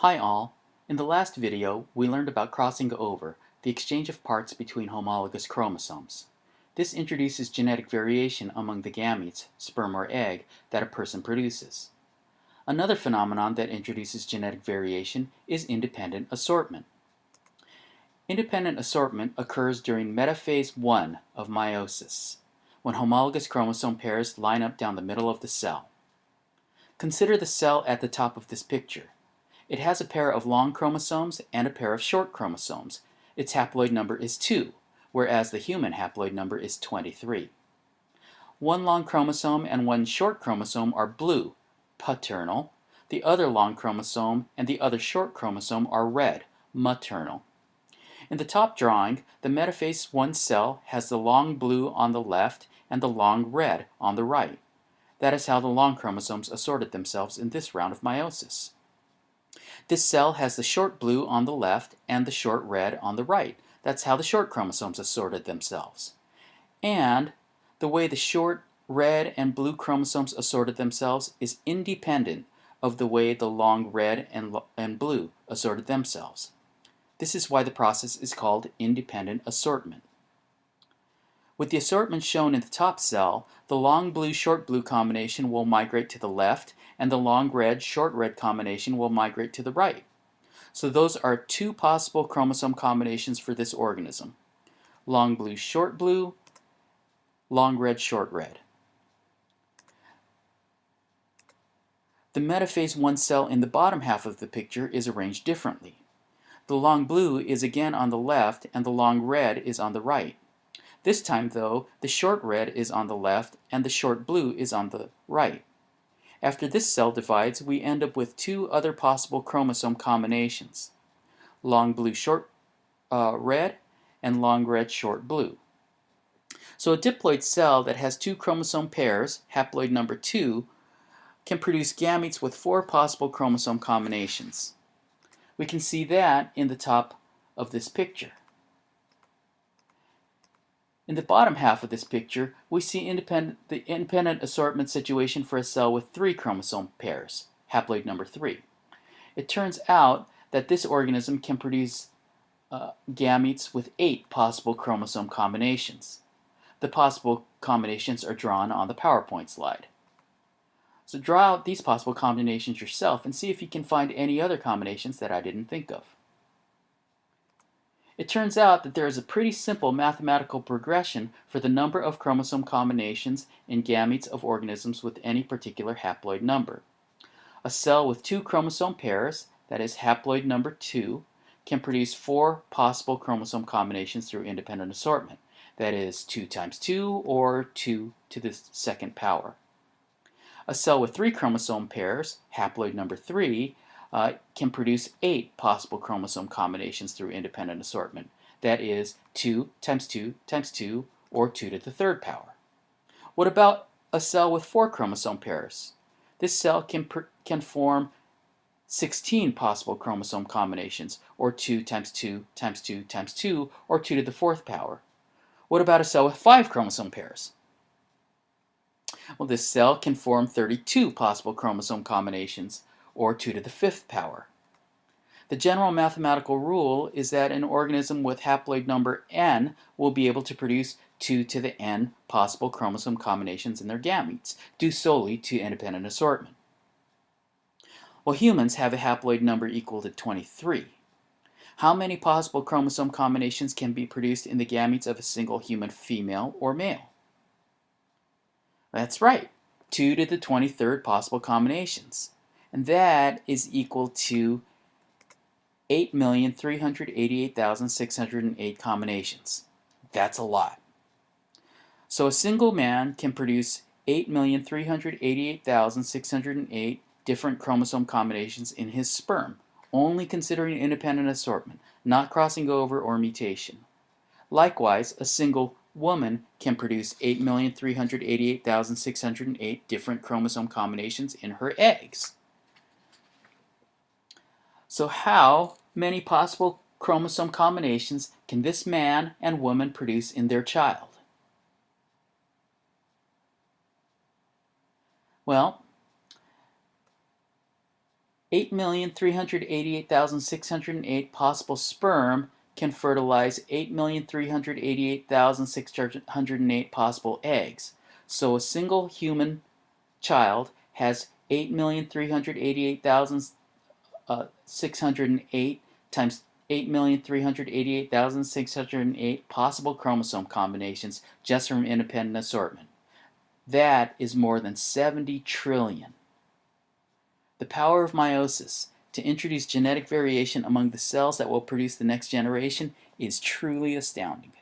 Hi all. In the last video, we learned about crossing over, the exchange of parts between homologous chromosomes. This introduces genetic variation among the gametes, sperm or egg, that a person produces. Another phenomenon that introduces genetic variation is independent assortment. Independent assortment occurs during metaphase 1 of meiosis, when homologous chromosome pairs line up down the middle of the cell. Consider the cell at the top of this picture. It has a pair of long chromosomes and a pair of short chromosomes. Its haploid number is 2, whereas the human haploid number is 23. One long chromosome and one short chromosome are blue, paternal. The other long chromosome and the other short chromosome are red, maternal. In the top drawing, the metaphase 1 cell has the long blue on the left and the long red on the right. That is how the long chromosomes assorted themselves in this round of meiosis. This cell has the short blue on the left and the short red on the right. That's how the short chromosomes assorted themselves. And the way the short red and blue chromosomes assorted themselves is independent of the way the long red and, and blue assorted themselves. This is why the process is called independent assortment. With the assortment shown in the top cell, the long blue short blue combination will migrate to the left and the long red short red combination will migrate to the right. So those are two possible chromosome combinations for this organism. Long blue short blue, long red short red. The metaphase 1 cell in the bottom half of the picture is arranged differently. The long blue is again on the left and the long red is on the right. This time though, the short red is on the left and the short blue is on the right. After this cell divides, we end up with two other possible chromosome combinations. Long blue short uh, red and long red short blue. So a diploid cell that has two chromosome pairs, haploid number 2, can produce gametes with four possible chromosome combinations. We can see that in the top of this picture. In the bottom half of this picture, we see independent, the independent assortment situation for a cell with three chromosome pairs, haploid number 3. It turns out that this organism can produce uh, gametes with eight possible chromosome combinations. The possible combinations are drawn on the PowerPoint slide. So draw out these possible combinations yourself and see if you can find any other combinations that I didn't think of. It turns out that there is a pretty simple mathematical progression for the number of chromosome combinations in gametes of organisms with any particular haploid number. A cell with two chromosome pairs, that is haploid number 2, can produce four possible chromosome combinations through independent assortment, that is 2 times 2 or 2 to the second power. A cell with three chromosome pairs, haploid number 3, uh, can produce eight possible chromosome combinations through independent assortment. That is 2 times 2 times 2 or 2 to the third power. What about a cell with four chromosome pairs? This cell can, can form 16 possible chromosome combinations or 2 times 2 times 2 times 2 or 2 to the fourth power. What about a cell with five chromosome pairs? Well, this cell can form 32 possible chromosome combinations or 2 to the fifth power. The general mathematical rule is that an organism with haploid number n will be able to produce 2 to the n possible chromosome combinations in their gametes, due solely to independent assortment. Well, humans have a haploid number equal to 23. How many possible chromosome combinations can be produced in the gametes of a single human female or male? That's right, 2 to the 23rd possible combinations and that is equal to 8,388,608 combinations. That's a lot. So a single man can produce 8,388,608 different chromosome combinations in his sperm, only considering independent assortment, not crossing over or mutation. Likewise, a single woman can produce 8,388,608 different chromosome combinations in her eggs. So how many possible chromosome combinations can this man and woman produce in their child? Well, 8,388,608 possible sperm can fertilize 8,388,608 possible eggs. So a single human child has 8,388,608 uh, times 8,388,608 possible chromosome combinations just from independent assortment. That is more than 70 trillion. The power of meiosis to introduce genetic variation among the cells that will produce the next generation is truly astounding.